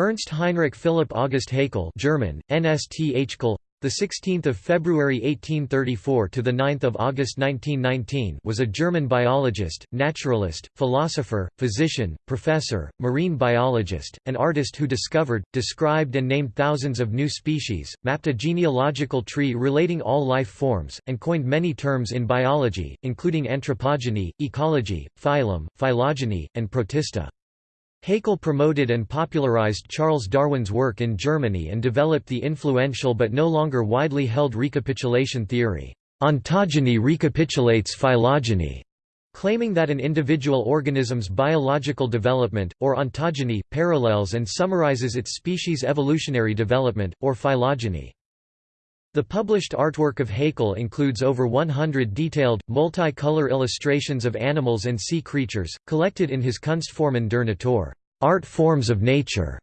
Ernst Heinrich Philipp August Haeckel German, NST Haeckel, the 16th of February 1834 to the 9th of August 1919 was a German biologist, naturalist, philosopher, physician, professor, marine biologist, and artist who discovered, described and named thousands of new species, mapped a genealogical tree relating all life forms, and coined many terms in biology, including anthropogeny, ecology, phylum, phylogeny, and protista. Haeckel promoted and popularized Charles Darwin's work in Germany and developed the influential but no longer widely held recapitulation theory. Ontogeny recapitulates phylogeny, claiming that an individual organism's biological development, or ontogeny, parallels and summarizes its species' evolutionary development, or phylogeny. The published artwork of Haeckel includes over 100 detailed, multi-color illustrations of animals and sea creatures, collected in his Kunstformen der Natur art forms of nature".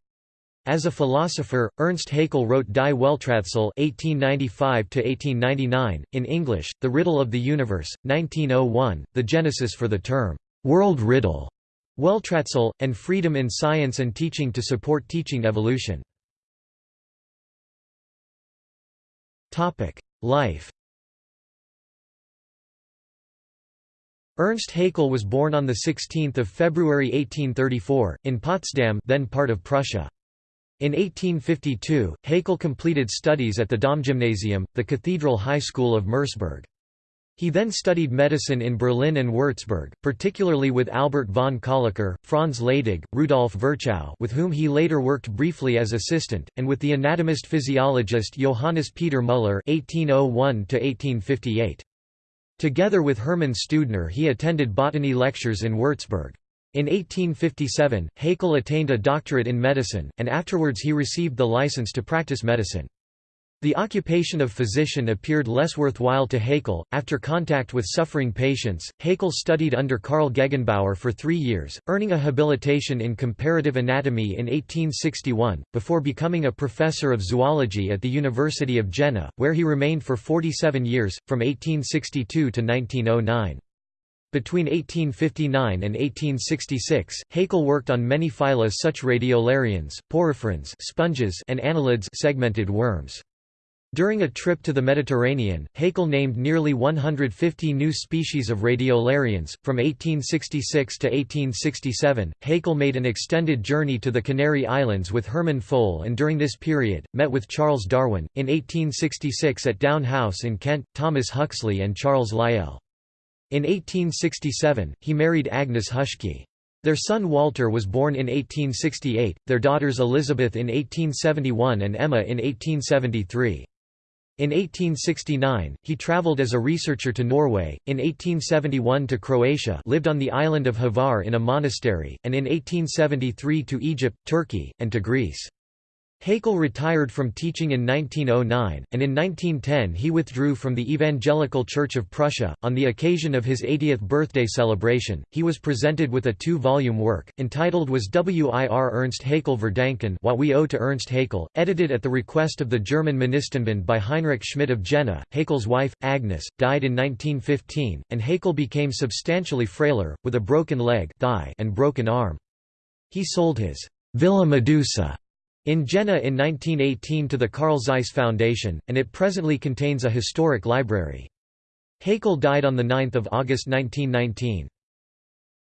As a philosopher, Ernst Haeckel wrote Die Welträtsel (1895–1899) in English, The Riddle of the Universe, 1901, the genesis for the term "world riddle", Welträtsel, and Freedom in Science and Teaching to support teaching evolution. Life Ernst Haeckel was born on 16 February 1834, in Potsdam then part of Prussia. In 1852, Haeckel completed studies at the Domgymnasium, the Cathedral High School of Merseburg. He then studied medicine in Berlin and Würzburg, particularly with Albert von Kölliker, Franz Leydig, Rudolf Virchow with whom he later worked briefly as assistant, and with the anatomist-physiologist Johannes Peter Müller 1801 Together with Hermann Steudner he attended botany lectures in Würzburg. In 1857, Haeckel attained a doctorate in medicine, and afterwards he received the license to practice medicine. The occupation of physician appeared less worthwhile to Haeckel. After contact with suffering patients, Haeckel studied under Karl Gegenbaur for three years, earning a habilitation in comparative anatomy in 1861, before becoming a professor of zoology at the University of Jena, where he remained for 47 years, from 1862 to 1909. Between 1859 and 1866, Haeckel worked on many phyla such radiolarians, poriferans sponges and annelids segmented worms. During a trip to the Mediterranean, Haeckel named nearly 150 new species of radiolarians. From 1866 to 1867, Haeckel made an extended journey to the Canary Islands with Hermann Fol and during this period, met with Charles Darwin. In 1866 at Down House in Kent, Thomas Huxley and Charles Lyell. In 1867, he married Agnes Huschke. Their son Walter was born in 1868, their daughters Elizabeth in 1871 and Emma in 1873. In 1869, he traveled as a researcher to Norway, in 1871 to Croatia lived on the island of Hvar in a monastery, and in 1873 to Egypt, Turkey, and to Greece. Haeckel retired from teaching in 1909, and in 1910 he withdrew from the Evangelical Church of Prussia. On the occasion of his 80th birthday celebration, he was presented with a two volume work, entitled Was Wir Ernst Haeckel Verdanken What We Owe to Ernst Haeckel, edited at the request of the German Monistenbund by Heinrich Schmidt of Jena. Haeckel's wife, Agnes, died in 1915, and Haeckel became substantially frailer, with a broken leg thigh and broken arm. He sold his Villa Medusa in Jena in 1918 to the Carl Zeiss Foundation, and it presently contains a historic library. Haeckel died on 9 August 1919.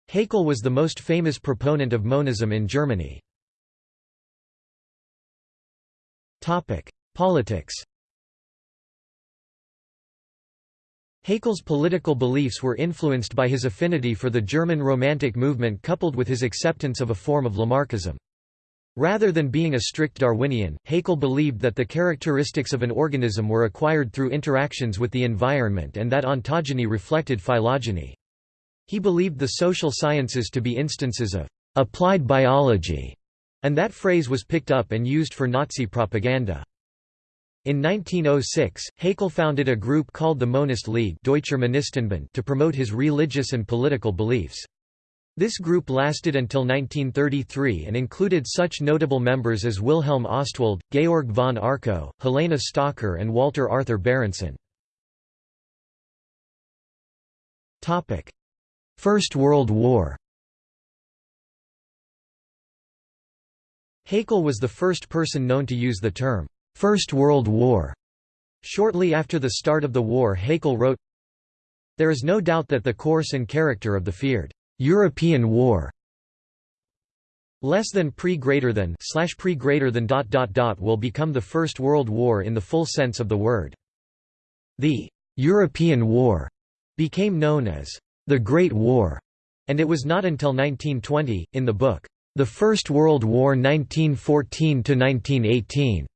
Haeckel was the most famous proponent of monism in Germany. Politics Haeckel's political beliefs were influenced by his affinity for the German Romantic movement coupled with his acceptance of a form of Lamarckism. Rather than being a strict Darwinian, Haeckel believed that the characteristics of an organism were acquired through interactions with the environment and that ontogeny reflected phylogeny. He believed the social sciences to be instances of «applied biology», and that phrase was picked up and used for Nazi propaganda. In 1906, Haeckel founded a group called the Monist League to promote his religious and political beliefs. This group lasted until 1933 and included such notable members as Wilhelm Ostwald, Georg von Arco, Helena Stocker and Walter Arthur Berendsohn. First World War Haeckel was the first person known to use the term, First World War. Shortly after the start of the war Haeckel wrote, There is no doubt that the course and character of the feared European war less than pre greater than slash pre greater than dot dot dot will become the First World War in the full sense of the word. The European War became known as the Great War, and it was not until 1920, in the book, The First World War 1914 to 1918,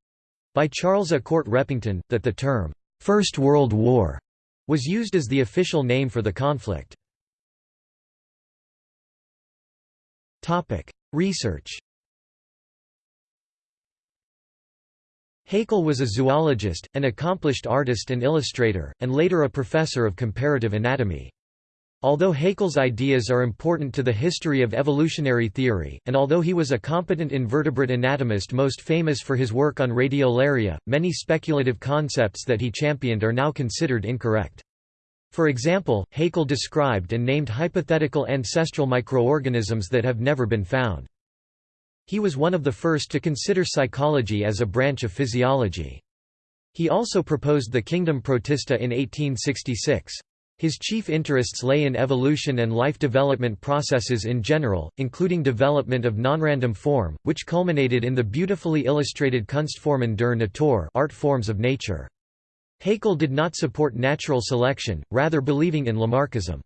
by Charles A. Court Repington, that the term, First World War, was used as the official name for the conflict. Research Haeckel was a zoologist, an accomplished artist and illustrator, and later a professor of comparative anatomy. Although Haeckel's ideas are important to the history of evolutionary theory, and although he was a competent invertebrate anatomist most famous for his work on radiolaria, many speculative concepts that he championed are now considered incorrect. For example, Haeckel described and named hypothetical ancestral microorganisms that have never been found. He was one of the first to consider psychology as a branch of physiology. He also proposed the kingdom protista in 1866. His chief interests lay in evolution and life development processes in general, including development of nonrandom form, which culminated in the beautifully illustrated Kunstformen der Natur art forms of nature. Haeckel did not support natural selection, rather believing in Lamarckism.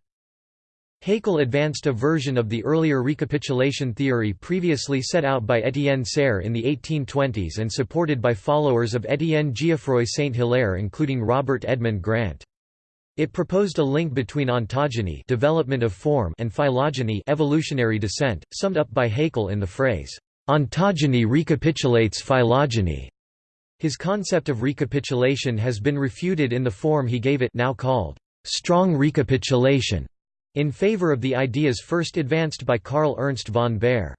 Haeckel advanced a version of the earlier recapitulation theory previously set out by Étienne Serres in the 1820s and supported by followers of Étienne Geoffroy Saint-Hilaire including Robert Edmond Grant. It proposed a link between ontogeny development of form and phylogeny evolutionary descent, summed up by Haeckel in the phrase, "...ontogeny recapitulates phylogeny." His concept of recapitulation has been refuted in the form he gave it now called, "...strong recapitulation." in favor of the ideas first advanced by Karl Ernst von Baer.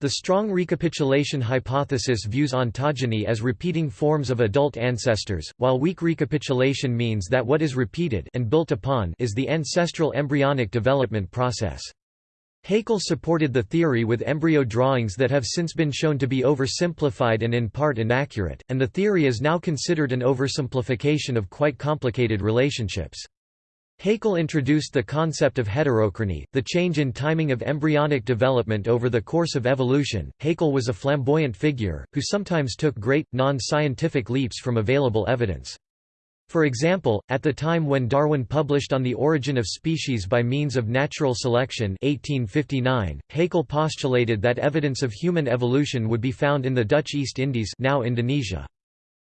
The strong recapitulation hypothesis views ontogeny as repeating forms of adult ancestors, while weak recapitulation means that what is repeated and built upon is the ancestral embryonic development process. Haeckel supported the theory with embryo drawings that have since been shown to be oversimplified and in part inaccurate, and the theory is now considered an oversimplification of quite complicated relationships. Haeckel introduced the concept of heterochrony, the change in timing of embryonic development over the course of evolution. Haeckel was a flamboyant figure, who sometimes took great, non scientific leaps from available evidence. For example, at the time when Darwin published On the Origin of Species by Means of Natural Selection 1859, Haeckel postulated that evidence of human evolution would be found in the Dutch East Indies now Indonesia.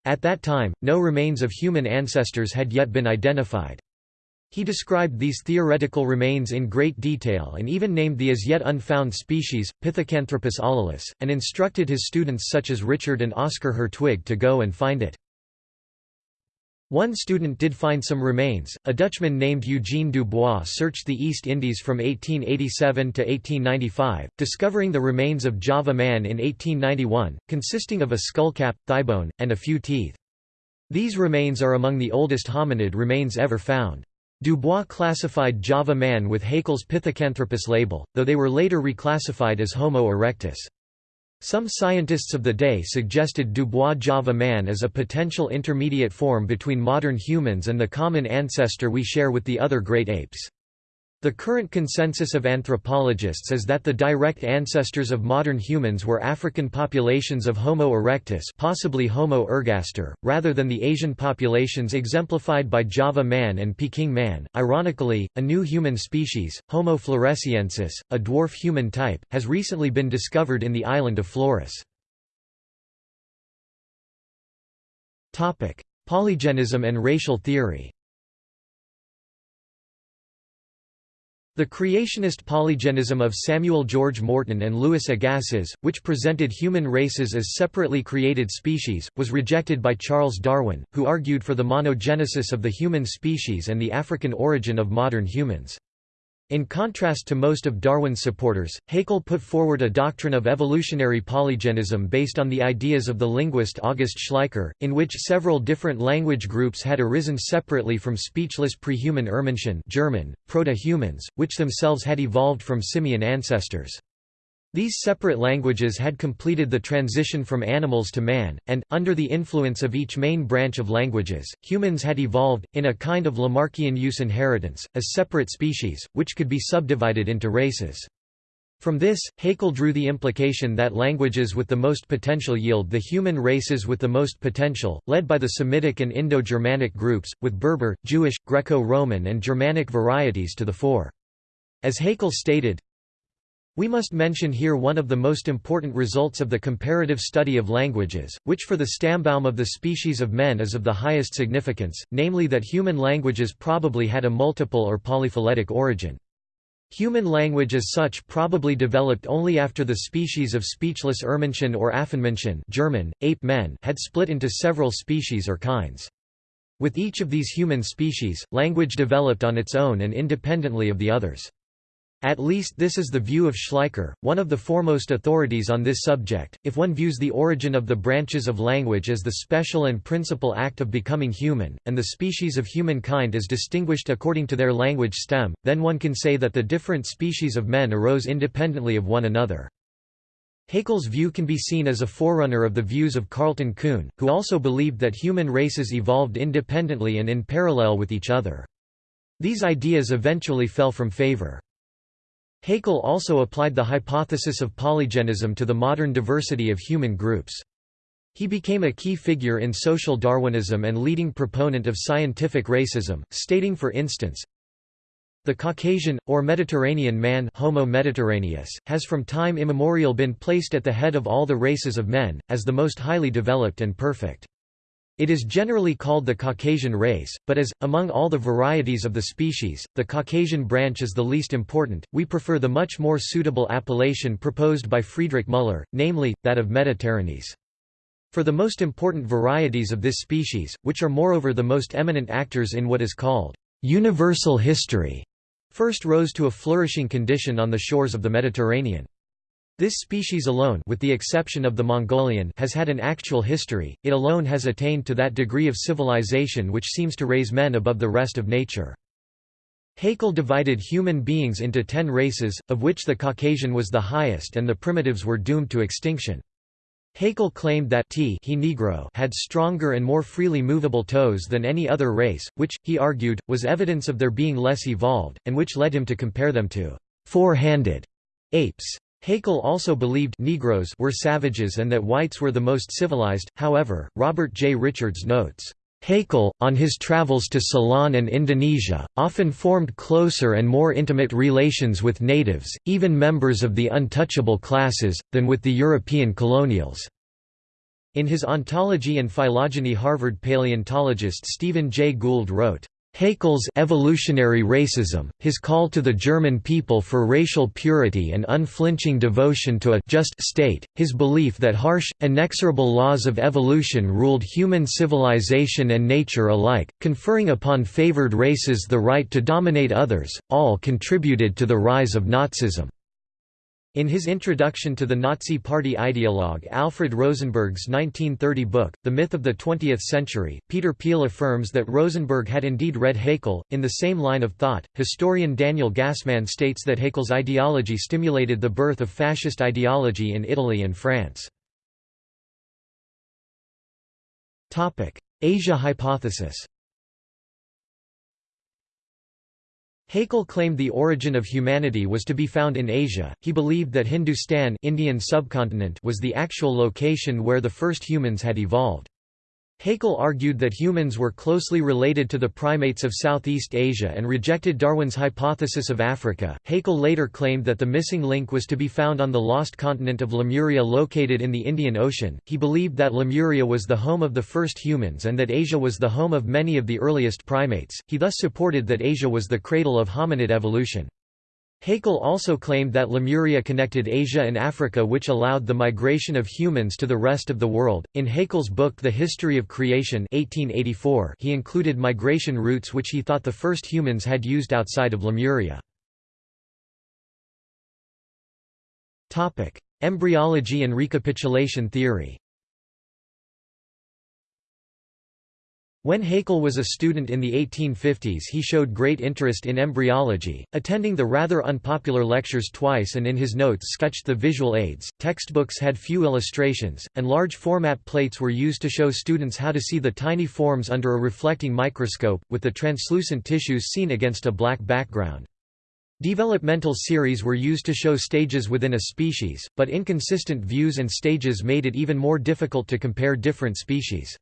At that time, no remains of human ancestors had yet been identified. He described these theoretical remains in great detail and even named the as yet unfound species, Pithecanthropus alalus, and instructed his students such as Richard and Oscar Hertwig to go and find it. One student did find some remains. A Dutchman named Eugene Dubois searched the East Indies from 1887 to 1895, discovering the remains of Java man in 1891, consisting of a skullcap, thighbone, and a few teeth. These remains are among the oldest hominid remains ever found. Dubois classified Java man with Haeckel's Pithecanthropus label, though they were later reclassified as Homo erectus. Some scientists of the day suggested Dubois Java man as a potential intermediate form between modern humans and the common ancestor we share with the other great apes. The current consensus of anthropologists is that the direct ancestors of modern humans were African populations of Homo erectus possibly Homo ergaster, rather than the Asian populations exemplified by Java man and Peking man. Ironically, a new human species, Homo floresiensis, a dwarf human type, has recently been discovered in the island of Flores. Polygenism and racial theory The creationist polygenism of Samuel George Morton and Louis Agassiz, which presented human races as separately created species, was rejected by Charles Darwin, who argued for the monogenesis of the human species and the African origin of modern humans. In contrast to most of Darwin's supporters, Haeckel put forward a doctrine of evolutionary polygenism based on the ideas of the linguist August Schleicher, in which several different language groups had arisen separately from speechless pre-human Urmenschen German, proto-humans, which themselves had evolved from simian ancestors. These separate languages had completed the transition from animals to man, and, under the influence of each main branch of languages, humans had evolved, in a kind of Lamarckian use inheritance, as separate species, which could be subdivided into races. From this, Haeckel drew the implication that languages with the most potential yield the human races with the most potential, led by the Semitic and Indo-Germanic groups, with Berber, Jewish, Greco-Roman and Germanic varieties to the fore. As Haeckel stated, we must mention here one of the most important results of the comparative study of languages, which for the Stammbaum of the species of men is of the highest significance, namely that human languages probably had a multiple or polyphyletic origin. Human language as such probably developed only after the species of speechless Urmenschen or Affenmenschen German, ape men had split into several species or kinds. With each of these human species, language developed on its own and independently of the others. At least this is the view of Schleicher, one of the foremost authorities on this subject. If one views the origin of the branches of language as the special and principal act of becoming human, and the species of humankind as distinguished according to their language stem, then one can say that the different species of men arose independently of one another. Haeckel's view can be seen as a forerunner of the views of Carleton Coon, who also believed that human races evolved independently and in parallel with each other. These ideas eventually fell from favor. Haeckel also applied the hypothesis of polygenism to the modern diversity of human groups. He became a key figure in social Darwinism and leading proponent of scientific racism, stating for instance, the Caucasian, or Mediterranean man Homo mediterraneus, has from time immemorial been placed at the head of all the races of men, as the most highly developed and perfect. It is generally called the Caucasian race, but as, among all the varieties of the species, the Caucasian branch is the least important, we prefer the much more suitable appellation proposed by Friedrich Müller, namely, that of Mediterranees. For the most important varieties of this species, which are moreover the most eminent actors in what is called universal history, first rose to a flourishing condition on the shores of the Mediterranean. This species alone with the exception of the Mongolian has had an actual history, it alone has attained to that degree of civilization which seems to raise men above the rest of nature. Haeckel divided human beings into ten races, of which the Caucasian was the highest and the primitives were doomed to extinction. Haeckel claimed that T he Negro had stronger and more freely movable toes than any other race, which, he argued, was evidence of their being less evolved, and which led him to compare them to four-handed apes. Haeckel also believed Negroes were savages and that whites were the most civilized, however, Robert J. Richards notes, Haeckel, on his travels to Ceylon and Indonesia, often formed closer and more intimate relations with natives, even members of the untouchable classes, than with the European colonials. In his Ontogeny and Phylogeny Harvard paleontologist Stephen J. Gould wrote, Haeckel's evolutionary racism, his call to the German people for racial purity and unflinching devotion to a just state, his belief that harsh, inexorable laws of evolution ruled human civilization and nature alike, conferring upon favored races the right to dominate others, all contributed to the rise of Nazism. In his introduction to the Nazi Party ideologue Alfred Rosenberg's 1930 book, The Myth of the Twentieth Century, Peter Peel affirms that Rosenberg had indeed read Haeckel. In the same line of thought, historian Daniel Gasman states that Haeckel's ideology stimulated the birth of fascist ideology in Italy and France. Asia hypothesis Haeckel claimed the origin of humanity was to be found in Asia. He believed that Hindustan Indian subcontinent was the actual location where the first humans had evolved. Haeckel argued that humans were closely related to the primates of Southeast Asia and rejected Darwin's hypothesis of Africa. Haeckel later claimed that the missing link was to be found on the lost continent of Lemuria located in the Indian Ocean. He believed that Lemuria was the home of the first humans and that Asia was the home of many of the earliest primates. He thus supported that Asia was the cradle of hominid evolution. Haeckel also claimed that Lemuria connected Asia and Africa which allowed the migration of humans to the rest of the world. In Haeckel's book The History of Creation 1884, he included migration routes which he thought the first humans had used outside of Lemuria. Topic: Embryology and recapitulation theory. When Haeckel was a student in the 1850s he showed great interest in embryology, attending the rather unpopular lectures twice and in his notes sketched the visual aids. Textbooks had few illustrations, and large format plates were used to show students how to see the tiny forms under a reflecting microscope, with the translucent tissues seen against a black background. Developmental series were used to show stages within a species, but inconsistent views and stages made it even more difficult to compare different species.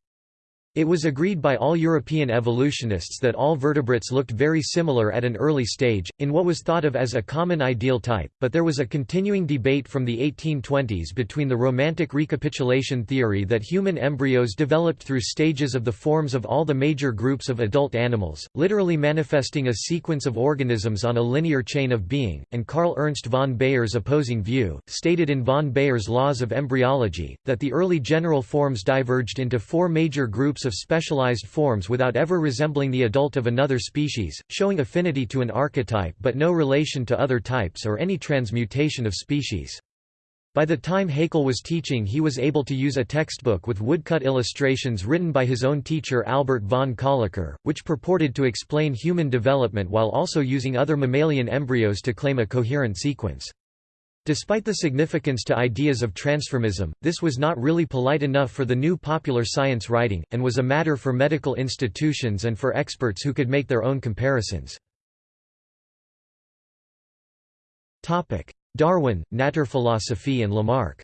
It was agreed by all European evolutionists that all vertebrates looked very similar at an early stage, in what was thought of as a common ideal type, but there was a continuing debate from the 1820s between the romantic recapitulation theory that human embryos developed through stages of the forms of all the major groups of adult animals, literally manifesting a sequence of organisms on a linear chain of being, and Karl Ernst von Baer's opposing view, stated in von Baer's Laws of Embryology, that the early general forms diverged into four major groups of specialized forms without ever resembling the adult of another species, showing affinity to an archetype but no relation to other types or any transmutation of species. By the time Haeckel was teaching he was able to use a textbook with woodcut illustrations written by his own teacher Albert von Kölliker, which purported to explain human development while also using other mammalian embryos to claim a coherent sequence. Despite the significance to ideas of transformism, this was not really polite enough for the new popular science writing, and was a matter for medical institutions and for experts who could make their own comparisons. Darwin, Naturphilosophie and Lamarck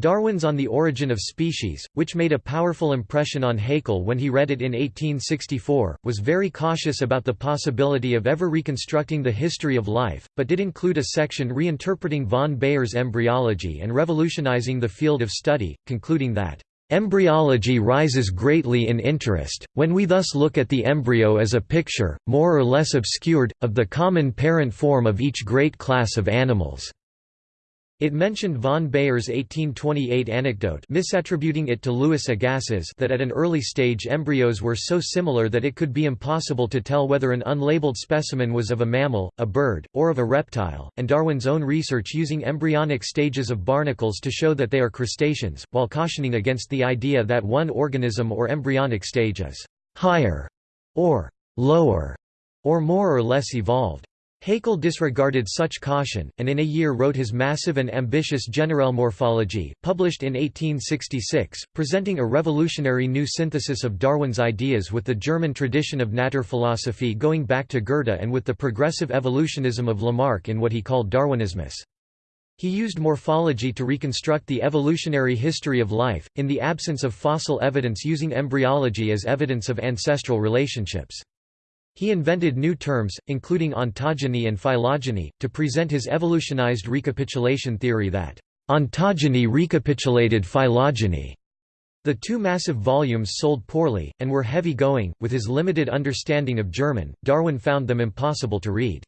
Darwin's On the Origin of Species, which made a powerful impression on Haeckel when he read it in 1864, was very cautious about the possibility of ever reconstructing the history of life, but did include a section reinterpreting von Baer's embryology and revolutionizing the field of study, concluding that, Embryology rises greatly in interest, when we thus look at the embryo as a picture, more or less obscured, of the common parent form of each great class of animals. It mentioned von Baer's 1828 anecdote misattributing it to Louis Agassiz that at an early stage embryos were so similar that it could be impossible to tell whether an unlabeled specimen was of a mammal, a bird, or of a reptile, and Darwin's own research using embryonic stages of barnacles to show that they are crustaceans, while cautioning against the idea that one organism or embryonic stage is «higher» or «lower» or more or less evolved. Haeckel disregarded such caution, and in a year wrote his massive and ambitious Generalmorphologie, published in 1866, presenting a revolutionary new synthesis of Darwin's ideas with the German tradition of Naturphilosophie going back to Goethe and with the progressive evolutionism of Lamarck in what he called Darwinismus. He used morphology to reconstruct the evolutionary history of life, in the absence of fossil evidence using embryology as evidence of ancestral relationships. He invented new terms, including ontogeny and phylogeny, to present his evolutionized recapitulation theory that ontogeny recapitulated phylogeny. The two massive volumes sold poorly, and were heavy-going. With his limited understanding of German, Darwin found them impossible to read.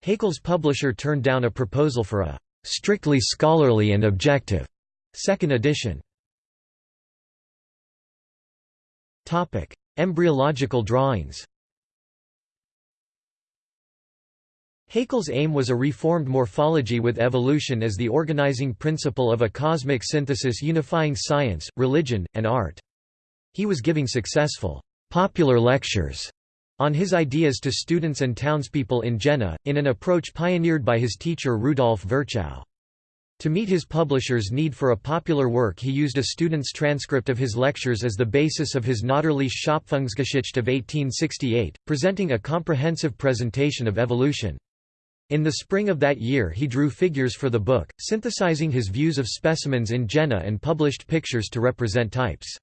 Haeckel's publisher turned down a proposal for a strictly scholarly and objective second edition. Embryological drawings Haeckel's aim was a reformed morphology with evolution as the organizing principle of a cosmic synthesis unifying science, religion, and art. He was giving successful, popular lectures on his ideas to students and townspeople in Jena, in an approach pioneered by his teacher Rudolf Virchow. To meet his publisher's need for a popular work he used a student's transcript of his lectures as the basis of his Natürliche Schöpfungsgeschichte of 1868, presenting a comprehensive presentation of evolution. In the spring of that year he drew figures for the book, synthesizing his views of specimens in Jena and published pictures to represent types.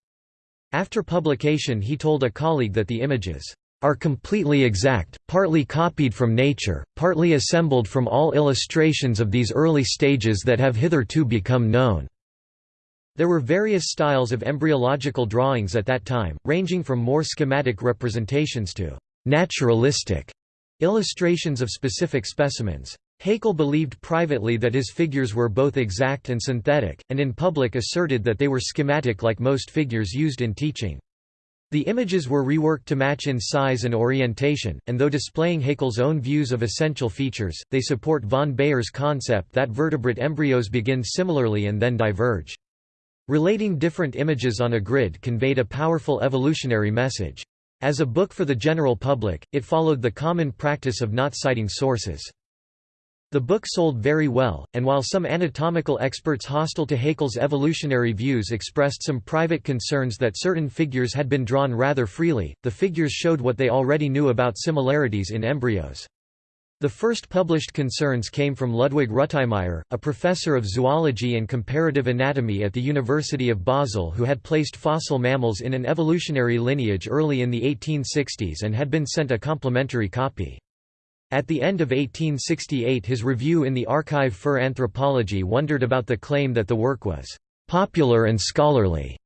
After publication he told a colleague that the images are completely exact, partly copied from nature, partly assembled from all illustrations of these early stages that have hitherto become known." There were various styles of embryological drawings at that time, ranging from more schematic representations to «naturalistic» Illustrations of specific specimens. Haeckel believed privately that his figures were both exact and synthetic, and in public asserted that they were schematic like most figures used in teaching. The images were reworked to match in size and orientation, and though displaying Haeckel's own views of essential features, they support von Baer's concept that vertebrate embryos begin similarly and then diverge. Relating different images on a grid conveyed a powerful evolutionary message. As a book for the general public, it followed the common practice of not citing sources. The book sold very well, and while some anatomical experts hostile to Haeckel's evolutionary views expressed some private concerns that certain figures had been drawn rather freely, the figures showed what they already knew about similarities in embryos. The first published concerns came from Ludwig Rütimeyer, a professor of zoology and comparative anatomy at the University of Basel who had placed fossil mammals in an evolutionary lineage early in the 1860s and had been sent a complimentary copy. At the end of 1868 his review in the Archiv für Anthropologie wondered about the claim that the work was «popular and scholarly»,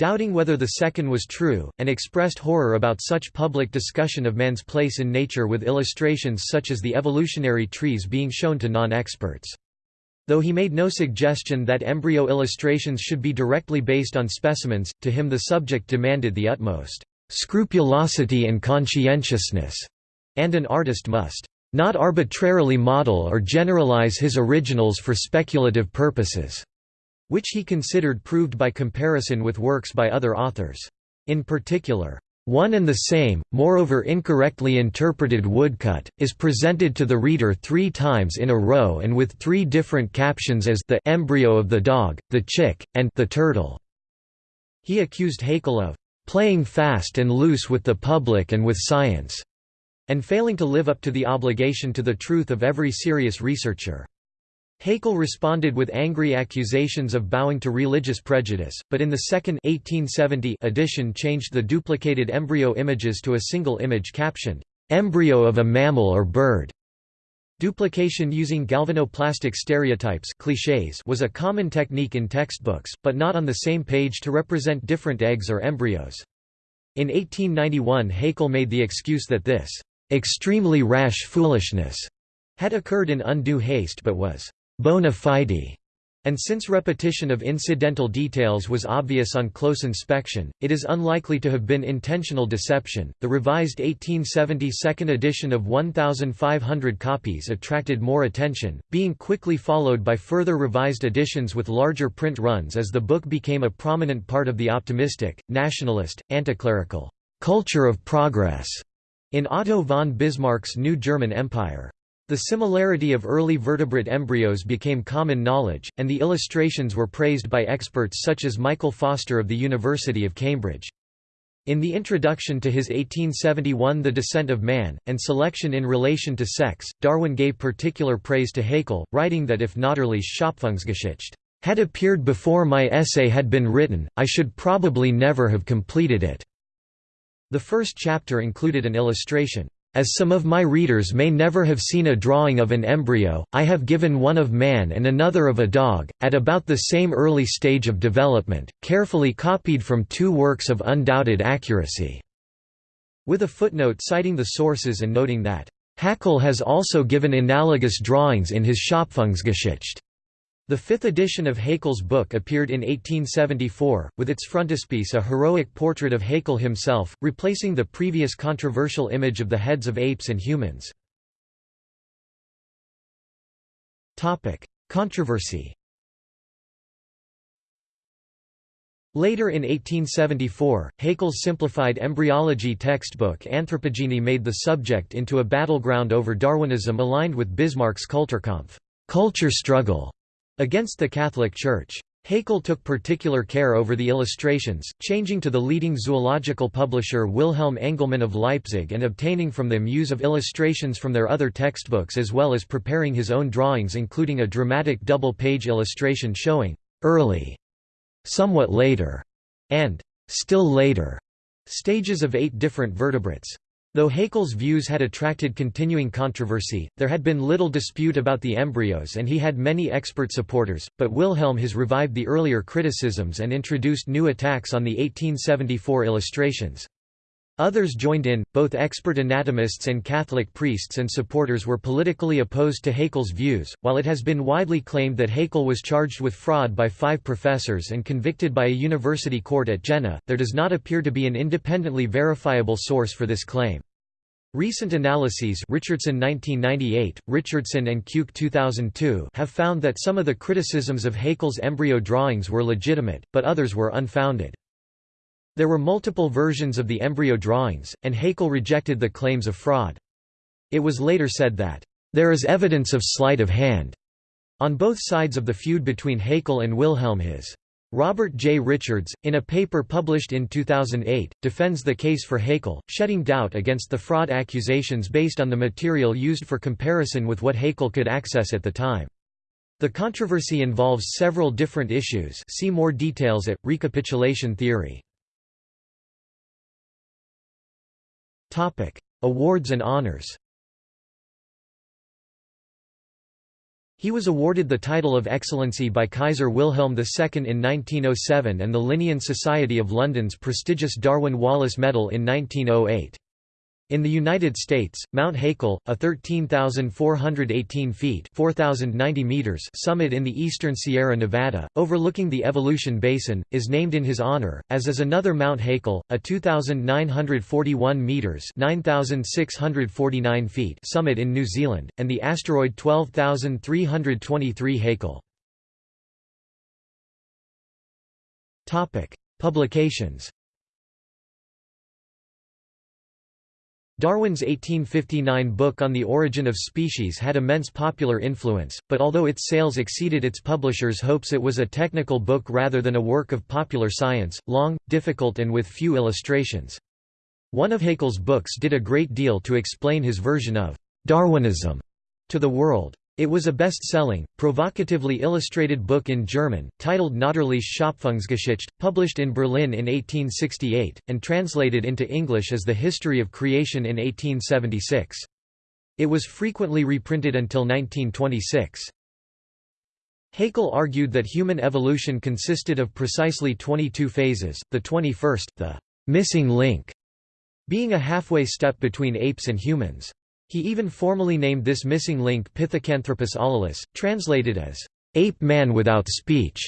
doubting whether the second was true, and expressed horror about such public discussion of man's place in nature with illustrations such as the evolutionary trees being shown to non-experts. Though he made no suggestion that embryo illustrations should be directly based on specimens, to him the subject demanded the utmost scrupulosity and conscientiousness, and an artist must not arbitrarily model or generalize his originals for speculative purposes which he considered proved by comparison with works by other authors. In particular, one and the same, moreover incorrectly interpreted woodcut, is presented to the reader three times in a row and with three different captions as the embryo of the dog, the chick, and the turtle. He accused Haeckel of playing fast and loose with the public and with science, and failing to live up to the obligation to the truth of every serious researcher. Haeckel responded with angry accusations of bowing to religious prejudice, but in the second 1870 edition changed the duplicated embryo images to a single image captioned, "'Embryo of a mammal or bird'". Duplication using galvanoplastic stereotypes clichés was a common technique in textbooks, but not on the same page to represent different eggs or embryos. In 1891 Haeckel made the excuse that this "'extremely rash foolishness' had occurred in undue haste but was bona fide, and since repetition of incidental details was obvious on close inspection, it is unlikely to have been intentional deception. The revised 1870 second edition of 1,500 copies attracted more attention, being quickly followed by further revised editions with larger print runs as the book became a prominent part of the optimistic, nationalist, anticlerical culture of progress in Otto von Bismarck's new German Empire. The similarity of early vertebrate embryos became common knowledge, and the illustrations were praised by experts such as Michael Foster of the University of Cambridge. In the introduction to his 1871 The Descent of Man, and Selection in Relation to Sex, Darwin gave particular praise to Haeckel, writing that if Natürliche Schöpfungsgeschichte had appeared before my essay had been written, I should probably never have completed it. The first chapter included an illustration. As some of my readers may never have seen a drawing of an embryo, I have given one of man and another of a dog, at about the same early stage of development, carefully copied from two works of undoubted accuracy." With a footnote citing the sources and noting that, Haeckel has also given analogous drawings in his Schöpfungsgeschichte. The fifth edition of Haeckel's book appeared in 1874, with its frontispiece a heroic portrait of Haeckel himself, replacing the previous controversial image of the heads of apes and humans. Controversy Later in 1874, Haeckel's simplified embryology textbook Anthropogeny made the subject into a battleground over Darwinism aligned with Bismarck's Kulturkampf culture struggle", Against the Catholic Church. Haeckel took particular care over the illustrations, changing to the leading zoological publisher Wilhelm Engelmann of Leipzig and obtaining from them use of illustrations from their other textbooks as well as preparing his own drawings including a dramatic double-page illustration showing «early», «somewhat later» and «still later» stages of eight different vertebrates. Though Haeckel's views had attracted continuing controversy, there had been little dispute about the embryos and he had many expert supporters, but Wilhelm His revived the earlier criticisms and introduced new attacks on the 1874 illustrations. Others joined in, both expert anatomists and Catholic priests and supporters were politically opposed to Haeckel's views. While it has been widely claimed that Haeckel was charged with fraud by five professors and convicted by a university court at Jena, there does not appear to be an independently verifiable source for this claim. Recent analyses Richardson 1998, Richardson and Keuck 2002 have found that some of the criticisms of Haeckel's embryo drawings were legitimate, but others were unfounded. There were multiple versions of the embryo drawings, and Haeckel rejected the claims of fraud. It was later said that, "...there is evidence of sleight of hand," on both sides of the feud between Haeckel and Wilhelm His. Robert J. Richards, in a paper published in 2008, defends the case for Haeckel, shedding doubt against the fraud accusations based on the material used for comparison with what Haeckel could access at the time. The controversy involves several different issues see more details at, recapitulation theory. Awards and honors He was awarded the title of Excellency by Kaiser Wilhelm II in 1907 and the Linnean Society of London's prestigious Darwin Wallace Medal in 1908. In the United States, Mount Haeckel, a 13,418 feet (4,090 meters summit in the eastern Sierra Nevada, overlooking the Evolution Basin, is named in his honor, as is another Mount Haeckel, a 2,941 meters (9,649 feet summit in New Zealand, and the asteroid 12,323 Haeckel. Publications Darwin's 1859 book On the Origin of Species had immense popular influence, but although its sales exceeded its publisher's hopes it was a technical book rather than a work of popular science, long, difficult and with few illustrations. One of Haeckel's books did a great deal to explain his version of Darwinism to the world. It was a best-selling, provocatively illustrated book in German, titled Natürliche Schöpfungsgeschichte, published in Berlin in 1868, and translated into English as The History of Creation in 1876. It was frequently reprinted until 1926. Haeckel argued that human evolution consisted of precisely 22 phases, the 21st, the missing link, being a halfway step between apes and humans. He even formally named this missing link Pithecanthropus alalus, translated as, "...ape man without speech".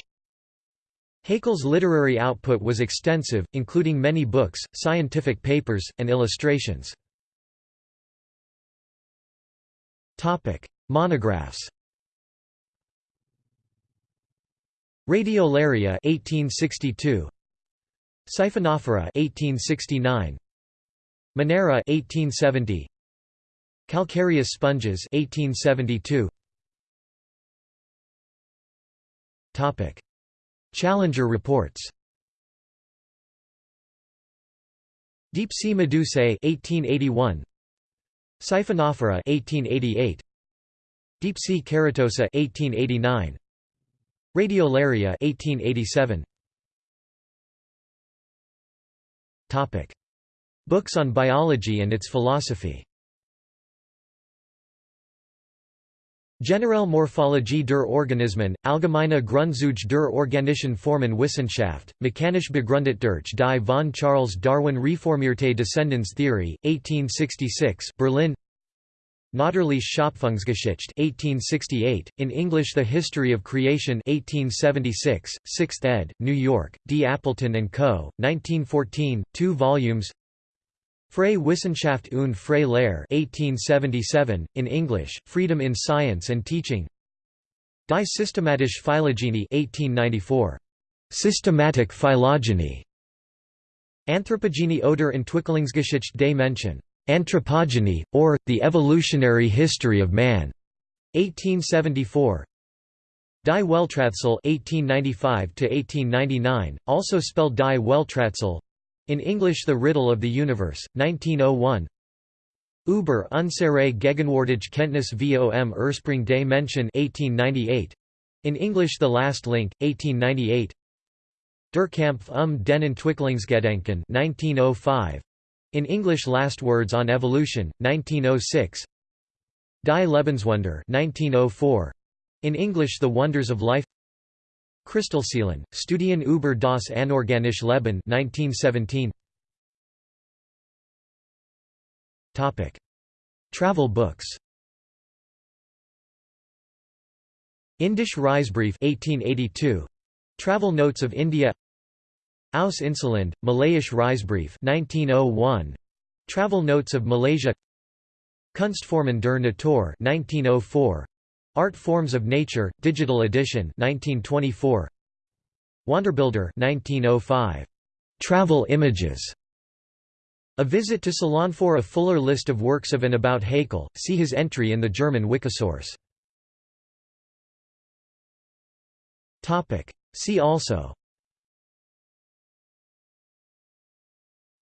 Haeckel's literary output was extensive, including many books, scientific papers, and illustrations. Monographs Radiolaria 1862 Siphonophora 1869 Monera 1870 Calcareous sponges 1872 Topic. Challenger reports. Deep sea medusae 1881 Siphonophora 1888 Deep sea keratosa 1889 Radiolaria 1887 Topic. Books on biology and its philosophy Generelle Morphologie der Organismen, Allgemeine Grundzüge der organischen Formen Wissenschaft, mechanisch begründet durch die von Charles Darwin reformierte Descendenstheorie, 1866 Berlin Natürliche Schöpfungsgeschichte 1868, in English The History of Creation 1876, 6th ed., New York, D. Appleton & Co., 1914, 2 volumes Freie Wissenschaft und freie Lehre 1877, in English, Freedom in Science and Teaching Die Systematische Phylogenie 1894. Systematic Phylogeny Anthropogenie oder Entwicklungsgeschichte des Menschen. Anthropogeny, or, The Evolutionary History of Man. 1874 Die Welträtsel 1895 also spelled Die Welträtsel in English The Riddle of the Universe, 1901 Über unsere gegenwärtige Kenntnis vom Ursprung des Menschen 1898. In English The Last Link, 1898 Der Kampf um den Entwicklungsgedanken 1905. In English Last Words on Evolution, 1906 Die Lebenswunder 1904. In English The Wonders of Life Kristallseelen, Studien über das anorganische Leben 1917. Topic: Travel books. Indisch Reisebrief 1882. Travel Notes of India. Aus Inselland, Malayisch Reisebrief 1901. Travel Notes of Malaysia. Kunstformen der Natur 1904. Art Forms of Nature, Digital Edition 1924. Wanderbilder 1905. Travel Images. A visit to Salon for a fuller list of works of and about Haeckel, see his entry in the German Wikisource. Topic. See also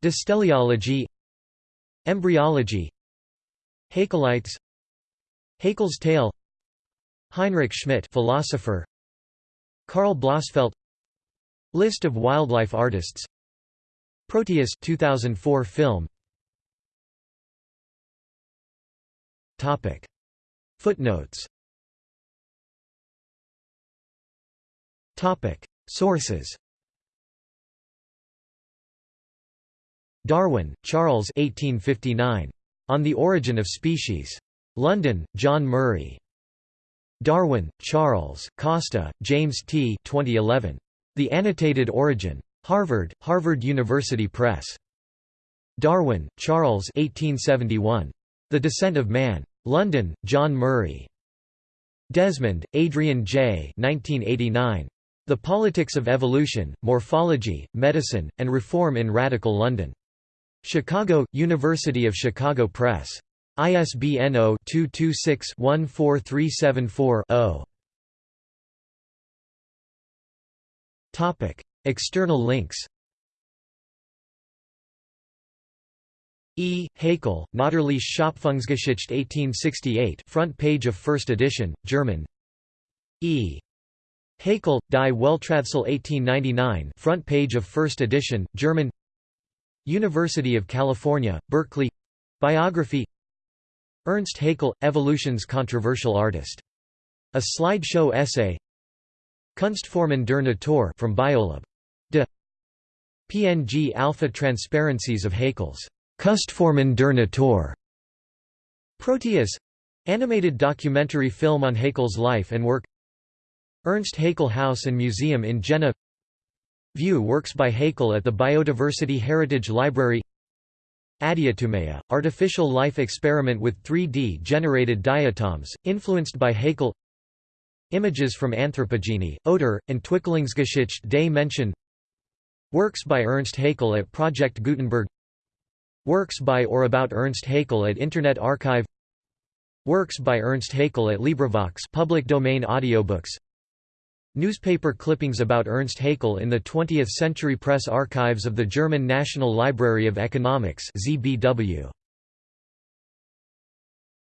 Dysteleology Embryology Haeckelites Haeckel's tale Heinrich Schmidt philosopher. Karl Blossfeldt List of wildlife artists. Proteus 2004 film. Topic. Footnotes. Topic. Sources. Darwin, Charles 1859. On the Origin of Species. London, John Murray. Darwin, Charles, Costa, James T. 2011. The Annotated Origin. Harvard, Harvard University Press. Darwin, Charles 1871. The Descent of Man. London, John Murray. Desmond, Adrian J. 1989. The Politics of Evolution, Morphology, Medicine, and Reform in Radical London. Chicago, University of Chicago Press. ISBN 0-226-14374-0. External links E. Haeckel, Natürliche Schöpfungsgeschichte 1868 front page of first edition, German E. Haeckel, Die Welträtsel 1899 front page of first edition, German University of California, Berkeley Biography Ernst Haeckel – Evolution's controversial artist. A slideshow essay Kunstformen der Natur from Biolab. De PNG alpha transparencies of Haeckel's Kunstformen der Natur. Proteus animated documentary film on Haeckel's life and work Ernst Haeckel House and Museum in Jena View works by Haeckel at the Biodiversity Heritage Library Adiatomea, artificial life experiment with 3D-generated diatoms, influenced by Haeckel Images from Anthropogeny, Oder, Entwicklungsgeschichte des Menschen. Works by Ernst Haeckel at Project Gutenberg. Works by or about Ernst Haeckel at Internet Archive. Works by Ernst Haeckel at LibriVox public domain audiobooks Newspaper clippings about Ernst Haeckel in the 20th Century Press Archives of the German National Library of Economics ZBW.